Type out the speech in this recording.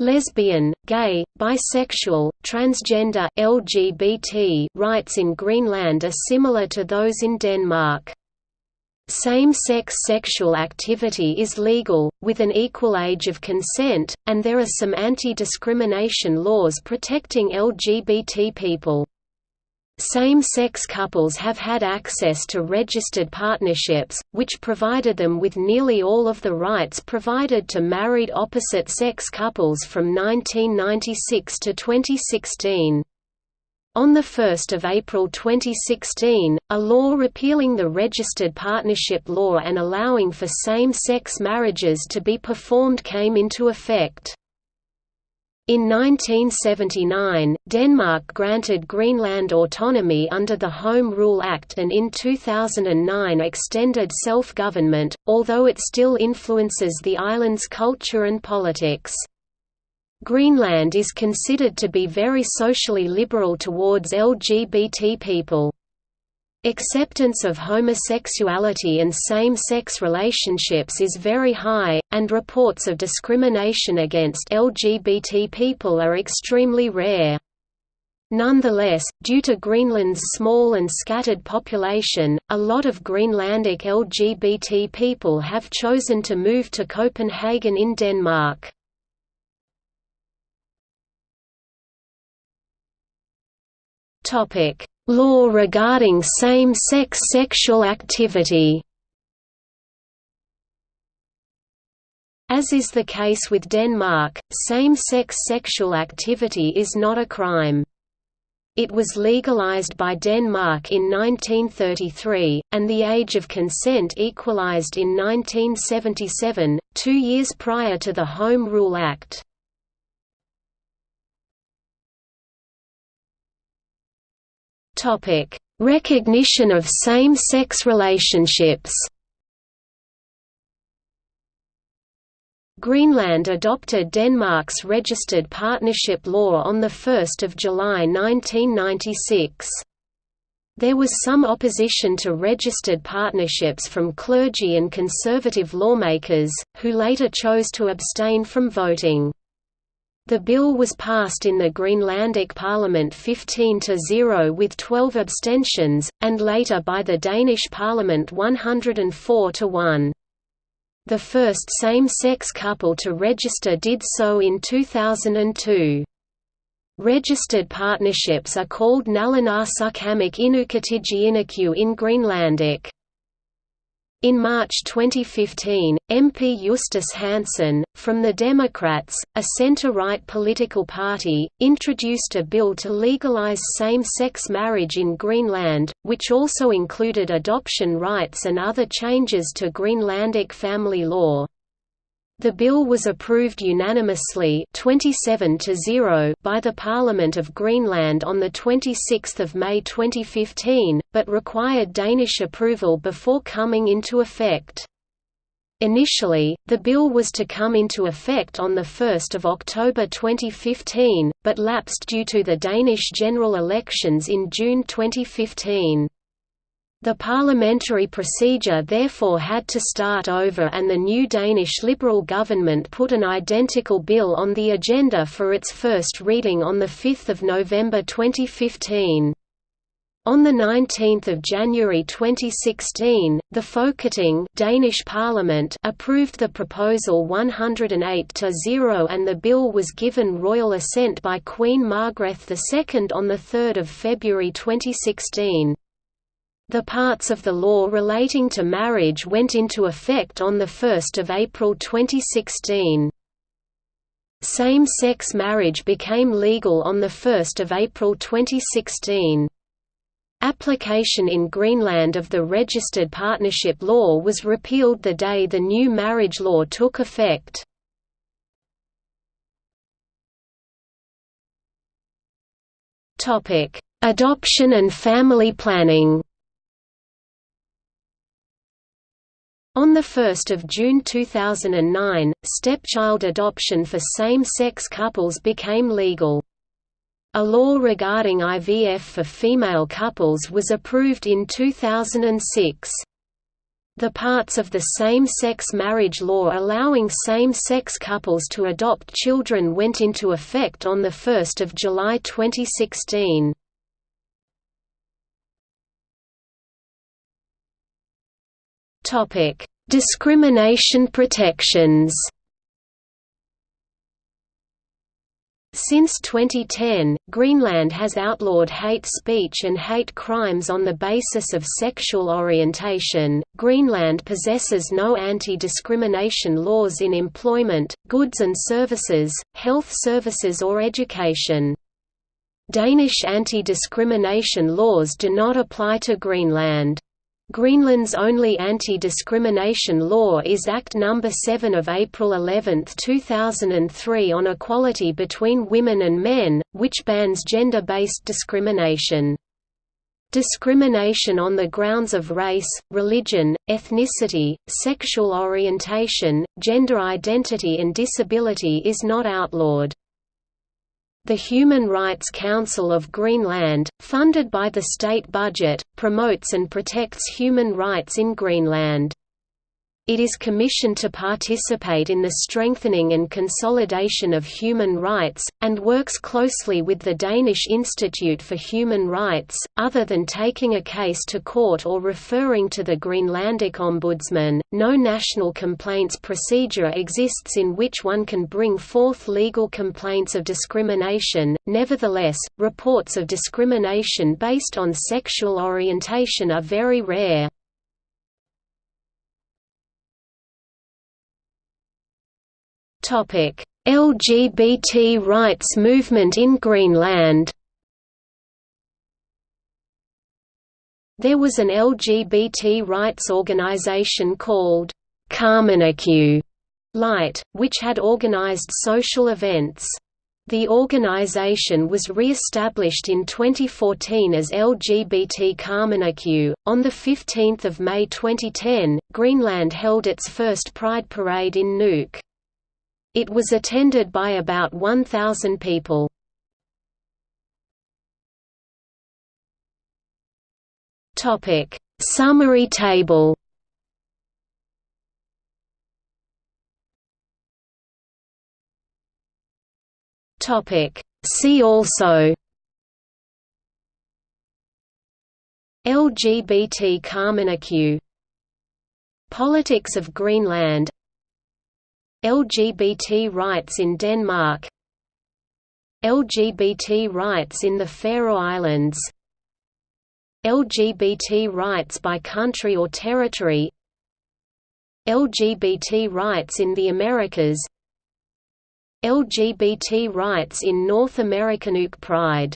Lesbian, gay, bisexual, transgender, LGBT rights in Greenland are similar to those in Denmark. Same-sex sexual activity is legal, with an equal age of consent, and there are some anti-discrimination laws protecting LGBT people. Same-sex couples have had access to registered partnerships, which provided them with nearly all of the rights provided to married opposite-sex couples from 1996 to 2016. On 1 April 2016, a law repealing the registered partnership law and allowing for same-sex marriages to be performed came into effect. In 1979, Denmark granted Greenland autonomy under the Home Rule Act and in 2009 extended self-government, although it still influences the island's culture and politics. Greenland is considered to be very socially liberal towards LGBT people. Acceptance of homosexuality and same-sex relationships is very high, and reports of discrimination against LGBT people are extremely rare. Nonetheless, due to Greenland's small and scattered population, a lot of Greenlandic LGBT people have chosen to move to Copenhagen in Denmark. Topic: Law regarding same-sex sexual activity As is the case with Denmark, same-sex sexual activity is not a crime. It was legalized by Denmark in 1933, and the age of consent equalized in 1977, two years prior to the Home Rule Act. Topic: Recognition of same-sex relationships. Greenland adopted Denmark's registered partnership law on 1 July 1996. There was some opposition to registered partnerships from clergy and conservative lawmakers, who later chose to abstain from voting. The bill was passed in the Greenlandic Parliament 15 to 0 with 12 abstentions, and later by the Danish Parliament 104 to 1. The first same-sex couple to register did so in 2002. Registered partnerships are called Nalunaarsukkamik Inukatiji Inaku in Greenlandic. In March 2015, MP Justus Hansen, from the Democrats, a centre-right political party, introduced a bill to legalise same-sex marriage in Greenland, which also included adoption rights and other changes to Greenlandic family law. The bill was approved unanimously 27 to 0 by the Parliament of Greenland on 26 May 2015, but required Danish approval before coming into effect. Initially, the bill was to come into effect on 1 October 2015, but lapsed due to the Danish general elections in June 2015. The parliamentary procedure therefore had to start over and the new Danish Liberal government put an identical bill on the agenda for its first reading on 5 November 2015. On 19 January 2016, the Folketing Danish Parliament approved the proposal 108 to 0 and the bill was given royal assent by Queen Margrethe II on 3 February 2016. The parts of the law relating to marriage went into effect on 1 April 2016. Same-sex marriage became legal on 1 April 2016. Application in Greenland of the registered partnership law was repealed the day the new marriage law took effect. Adoption and family planning On 1 June 2009, stepchild adoption for same-sex couples became legal. A law regarding IVF for female couples was approved in 2006. The parts of the same-sex marriage law allowing same-sex couples to adopt children went into effect on 1 July 2016. Discrimination protections Since 2010, Greenland has outlawed hate speech and hate crimes on the basis of sexual orientation. Greenland possesses no anti discrimination laws in employment, goods and services, health services, or education. Danish anti discrimination laws do not apply to Greenland. Greenland's only anti-discrimination law is Act No. 7 of April 11, 2003 on equality between women and men, which bans gender-based discrimination. Discrimination on the grounds of race, religion, ethnicity, sexual orientation, gender identity and disability is not outlawed. The Human Rights Council of Greenland, funded by the state budget, promotes and protects human rights in Greenland. It is commissioned to participate in the strengthening and consolidation of human rights, and works closely with the Danish Institute for Human Rights. Other than taking a case to court or referring to the Greenlandic Ombudsman, no national complaints procedure exists in which one can bring forth legal complaints of discrimination. Nevertheless, reports of discrimination based on sexual orientation are very rare. LGBT rights movement in Greenland There was an LGBT rights organization called Qaamaneq Light, which had organized social events. The organization was re-established in 2014 as LGBT Qaamaneq. On the 15th of May 2010, Greenland held its first Pride Parade in Nuuk. It was attended by about 1,000 people. Topic Summary table Topic See also LGBT Qaamaneq Politics of Greenland LGBT rights in Denmark. LGBT rights in the Faroe Islands. LGBT rights by country or territory. LGBT rights in the Americas. LGBT rights in North American UK Pride